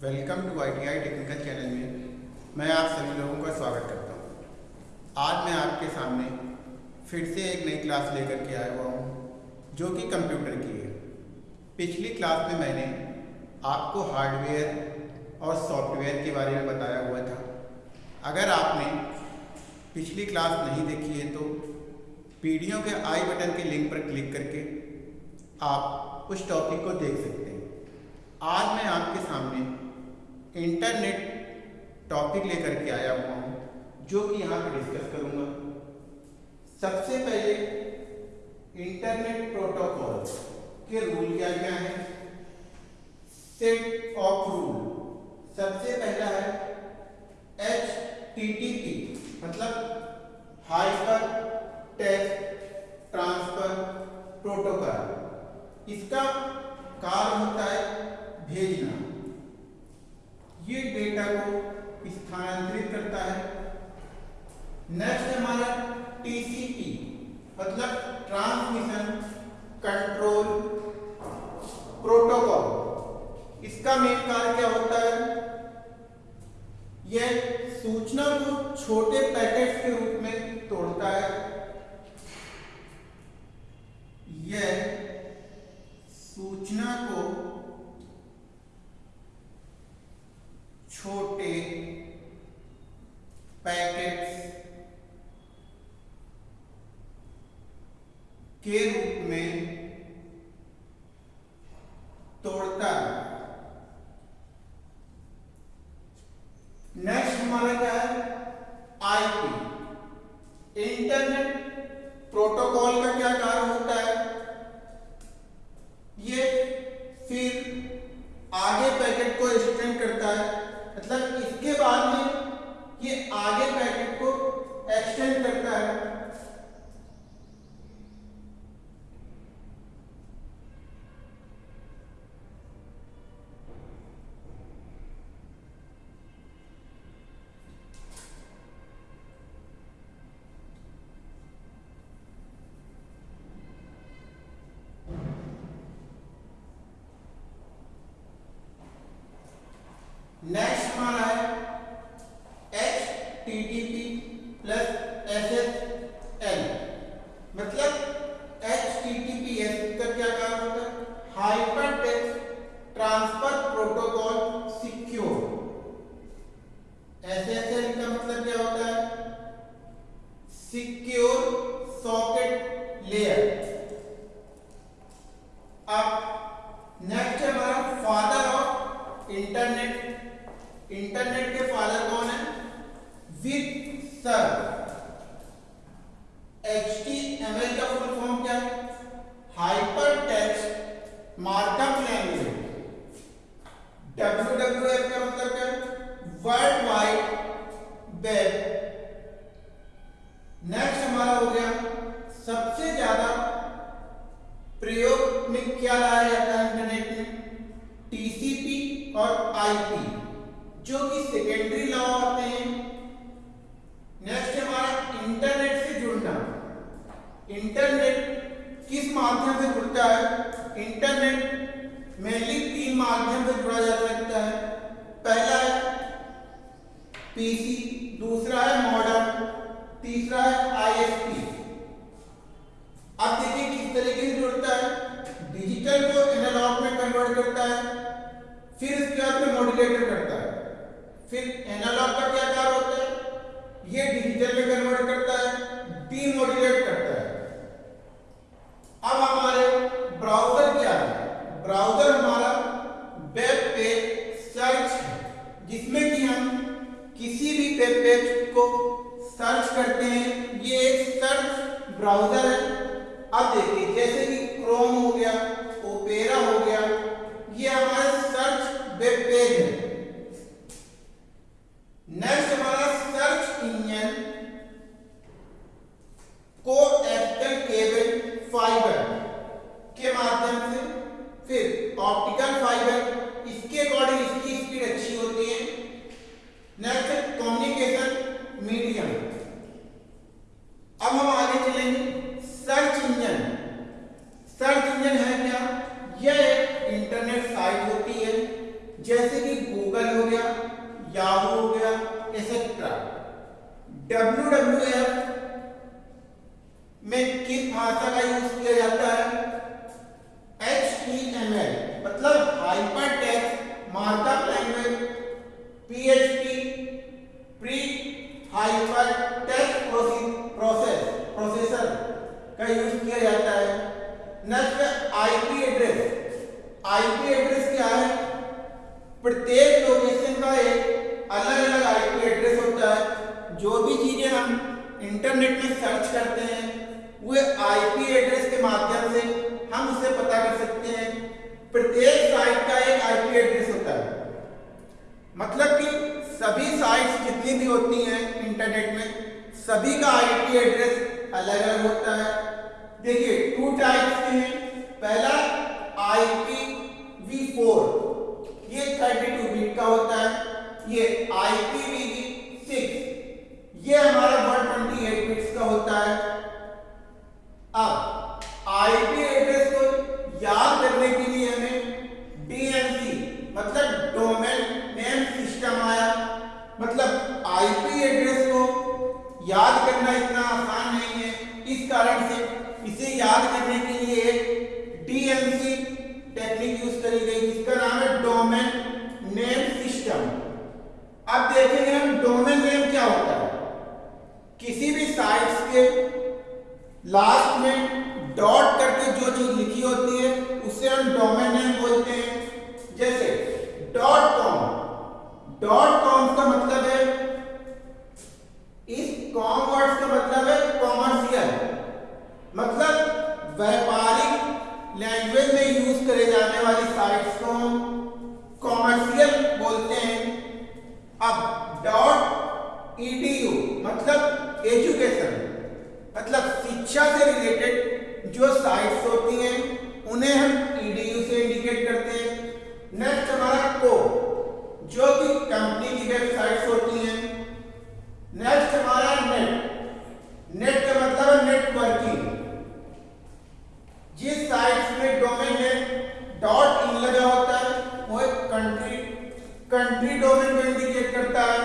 Welcome to I T I technical channel में मैं आप सभी लोगों का स्वागत करता हूँ। आज मैं आपके सामने फिर से एक नई क्लास लेकर के आया हुआ हूँ, जो कि कंप्यूटर की है। पिछली क्लास में मैंने आपको हार्डवेयर और सॉफ्टवेयर के बारे में बताया हुआ था। अगर आपने पिछली क्लास नहीं देखी है तो वीडियो के आई बटन के लिंक पर क्लिक करके आप उस टॉपिक को देख सकते हैं आज मैं आपके सामने इंटरनेट टॉपिक लेकर के आया हुआ हूँ, जो कि यहाँ पर डिस्कस करूँगा। सबसे पहले इंटरनेट प्रोटोकॉल के रूल क्या क्या है? सेट ऑफ़ रूल सबसे पहला है एच पी मतलब हाइपर टेक्स्ट ट्रांसफ़र प्रोटोकॉल इसका कार्य होता है भेजना ये डेटा को स्थानांतरित करता है। नेक्स्ट हमारा टीसीपी मतलब ट्रांसमिशन कंट्रोल प्रोटोकॉल इसका मेन कार्य क्या होता है? यह सूचना को छोटे पैकेट्स के रूप में तोड़ता है। यह सूचना को छोटे पैकेट्स के रूप में तोड़ता है नेक्स्ट हमारा क्या है आईपी इंटरनेट प्रोटोकॉल का क्या कार्य होता है ये फिर आगे पैकेट को एक्सटेंड करता है मतलब इसके बाद में ये आगे पैकेट को एक्सटेंड करता है नेक्स्ट हमारा है H T T P plus S S L मतलब H T T P S का क्या काम होता है hyper text transfer protocol secure S S L का मतलब क्या होता है सिक्योर सॉकेट लेयर। अब नेक्स्ट है हमारा फादर ऑफ़ इंटरनेट इंटरनेट के फादर कौन है? Vint Cerf H T M L का फुल फॉर्म क्या है? Hyper text markup language W W F का मतलब क्या है? वर्ल्ड वाइड वेब क्या लाया जाता है इंटरनेट में टीसीपी और आईपी जो कि सेकेंडरी लॉ होते हैं नेक्स्ट हमारा इंटरनेट से जुड़ना इंटरनेट किस माध्यम से जुड़ता है इंटरनेट मेनली तीन माध्यम से जुड़ा जा सकता है पहला है पीसी दूसरा है मॉडर्न तीसरा है आईएसपी अब देखिए किस तरीके से जुड़ता है डिजिटल को एनालॉग में कन्वर्ट करता है फिर इसके बाद में मॉड्यूलेटर करता है फिर एनालॉग का क्या कार्य होता है ये डिजिटल में कन्वर्ट करता है डीमोड्यूलेट करता है अब हमारे ब्राउज़र क्या है ब्राउज़र हमारा वेब पेज सर्च है जिसमें कि हम किसी भी वेब पेज को सर्च करते हैं, ये एक सर्च ब्राउज़र है। अब देखिए, जैसे कि क्रोम हो गया कम्युनिकेशन मीडियम अब हम आगे चलेंगे सर्च इंजन सर्च इंजन है क्या? यह एक इंटरनेट साइट होती है, जैसे कि गूगल हो गया याहू हो गया एसेट्रा डब्ल्यू डब्ल्यू एफ़ में किस भाषा का यूज़ किया जाता है? एच टी एम एल मतलब हाइपर मतलब कि सभी साइट्स जितनी भी होती हैं इंटरनेट में, सभी का आईपी एड्रेस अलग अलग होता है। देखिए टू टाइप्स के हैं। पहला आईपी वी फोर ये थर्टी टू बिट का होता है। ये आईपी वी सिक्स ये हमारा वन ट्वेंटी एट बिट्स का होता है अब आईपी एड्रेस को याद करने के लिए हमें डीएमसी मतलब डोमेन नेम सिस्टम आया मतलब आईपी एड्रेस को याद करना इतना आसान नहीं है इस कारण से इसे याद करने के लिए एक डीएमसी टेक्निक यूज़ करी गई, जिसका नाम है डोमेन नेम सिस्टम अब देखेंगे हम डोमेन नेम क्या होता है। किसी भी साइट्स के लास्ट में डॉट करके जो चीज़ लिखी होती है, उसे हम डोमेन नेम बोलते हैं। जैसे डॉट कॉम डॉट कॉम का मतलब है इस कॉम वर्ड्स का मतलब है कॉमर्शियल मतलब व्यापारिक लैंग्वेज में यूज़ करे जाने वाली साइट्स को हम कॉमर्शियल बोलते हैं। अब डॉट ईडीयू मतलब एजुकेशन मतलब शिक्षा से रिलेटेड जो साइट्स होती हैं, उन्हें हम ईडीयू से इंडिकेट करते हैं। नेक्स्ट हमारा को जो कि कंपनी की वेबसाइट्स होती हैं। नेक्स्ट हमारा नेट नेट का मतलब है नेटवर्किंग जिस साइट्स में डोमेन में डॉट इन लगा होता है वो एक कंट्री कंट्री डोमेन को इंडिकेट करता है।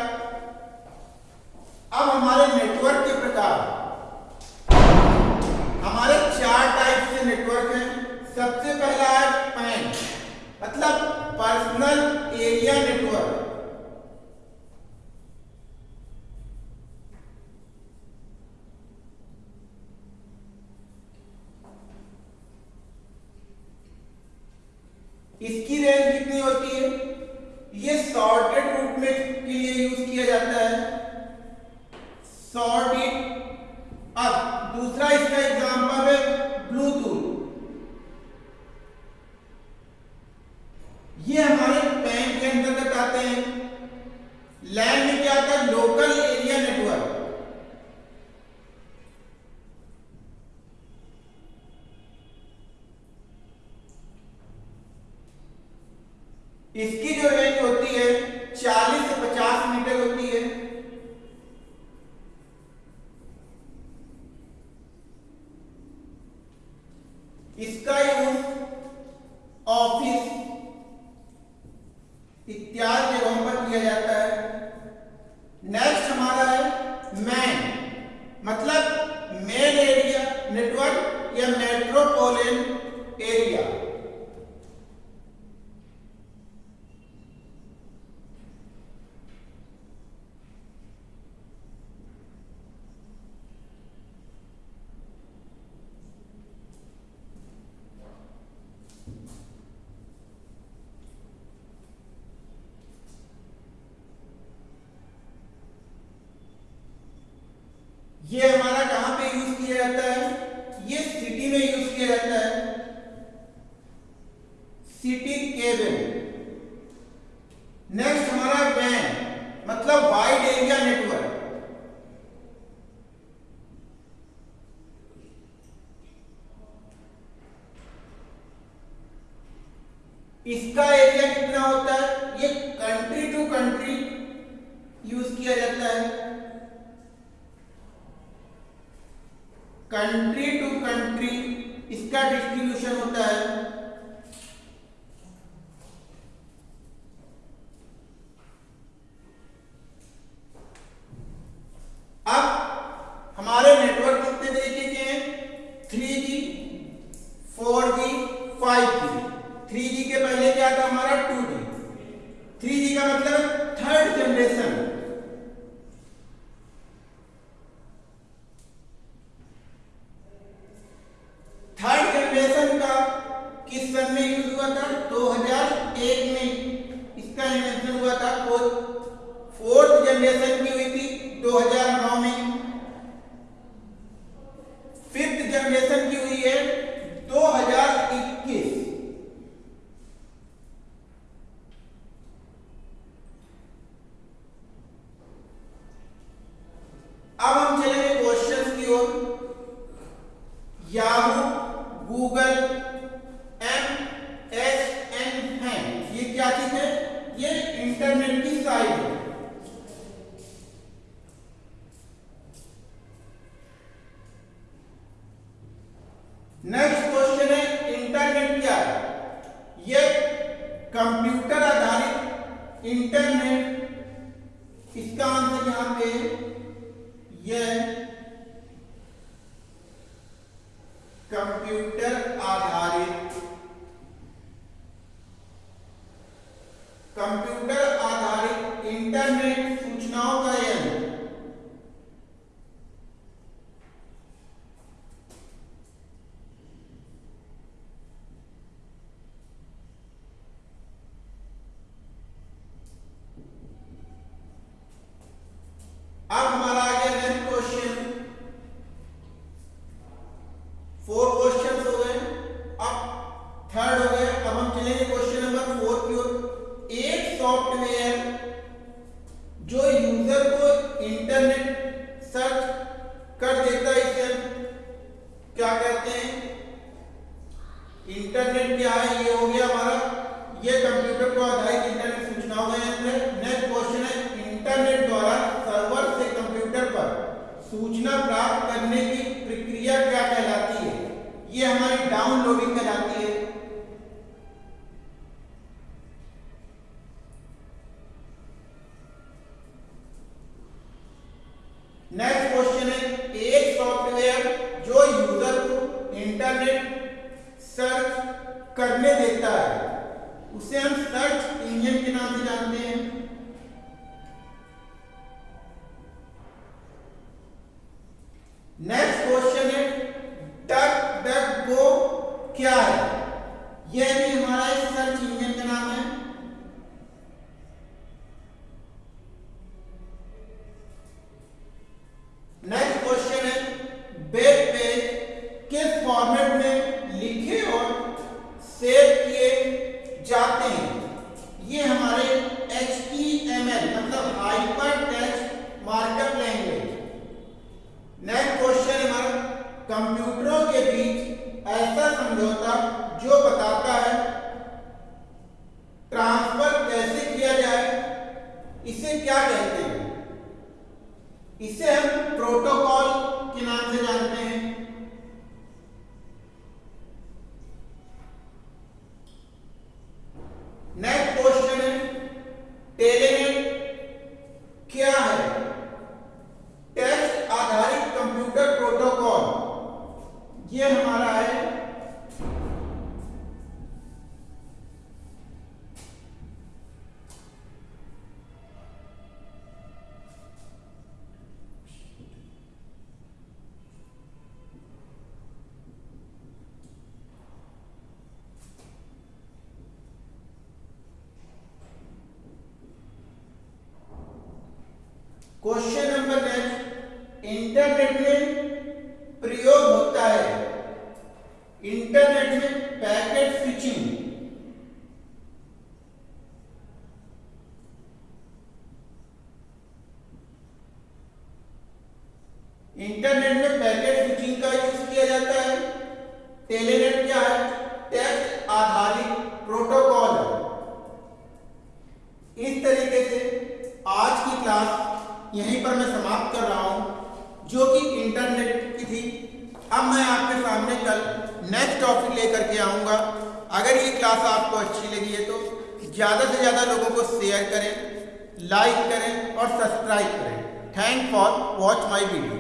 अब हमारे नेटवर्क के प्रकार। हमारे चार टाइप के नेटवर्क हैं। सबसे पहला है पैन मतलब पर्सनल एरिया नेटवर्क इसकी रेंज कितनी होती है ये शॉर्टेड रूट में के लिए यूज़ किया जाता है शॉर्ट इट अब दूसरा इसका एग्जांपल है ब्लूटूथ ये हमारे पैन के अंतर्गत आते हैं लैंड में क्या आता है लोकल एरिया नेटवर्क इसकी जो रेंज होती है 40 से 50 मीटर होती है इसका यूज़ ऑफ़िस इत्यादि जगहों पर किया जाता है नेक्स्ट हमारा है मैन मतलब मेन एरिया नेटवर्क या मेट्रोपोलियन एरिया ये हमारा कहाँ पे यूज़ किया जाता है? ये सिटी में यूज़ किया जाता है। सिटी केबल नेक्स्ट हमारा वैन मतलब वाइड एरिया नेटवर्क इसका एरिया कितना होता है ये कंट्री टू कंट्री यूज़ किया जाता है कंट्री टू कंट्री इसका डिस्ट्रीब्यूशन होता है अब हमारे नेटवर्क कितने तरीके के हैं three G four G five G three G के पहले क्या था हमारा टू जी फोर्थ जनरेशन की हुई थी 2009 में। फिफ्थ जनरेशन की हुई है 2021 अब हम चलेंगे क्वेश्चंस की ओर। Yahoo Google M S N है ये क्या चीज़ है? नेक्स्ट क्वेश्चन है इंटरनेट क्या है? ये कंप्यूटर आधारित इंटरनेट इसका आंसर यहाँ पे यह कंप्यूटर आधारित कंप्यूटर आधारित इंटरनेट सूचनाओं का यंत्र अब हमारा आ गया नेक्स्ट क्वेश्चन फोर क्वेश्चन हो गए अब थर्ड हो गए अब हम चलेंगे क्वेश्चन नंबर फोर की ओर एक सॉफ्टवेयर जो यूज़र को इंटरनेट सर्च कर देता है इसे क्या कहते हैं इंटरनेट क्या है ये हो गया हमारा ये कंप्यूटर को आधारित इंटरनेट सूचनाओं का यंत्र है नेक्स्ट क्वेश्चन है इंटरनेट द्वारा सर्वर से कंप्यूटर पर सूचना क्वेश्चन नंबर नेक्स्ट, इंटरनेट में प्रयोग होता है। इंटरनेट में पैकेट स्विचिंग। इंटरनेट में पैकेट स्विचिंग का यूज़ किया जाता है। टेलीनेट क्या है टेक्स्ट आधारित प्रोटोकॉल है इस तरीके से आज की क्लास यहीं पर मैं समाप्त कर रहा हूँ, जो कि इंटरनेट की थी। अब मैं आपके सामने कल नेक्स्ट टॉपिक लेकर के आऊँगा। अगर ये क्लास आपको अच्छी लगी है तो ज़्यादा से ज़्यादा लोगों को शेयर करें लाइक करें और सब्सक्राइब करें। Thank for watch my video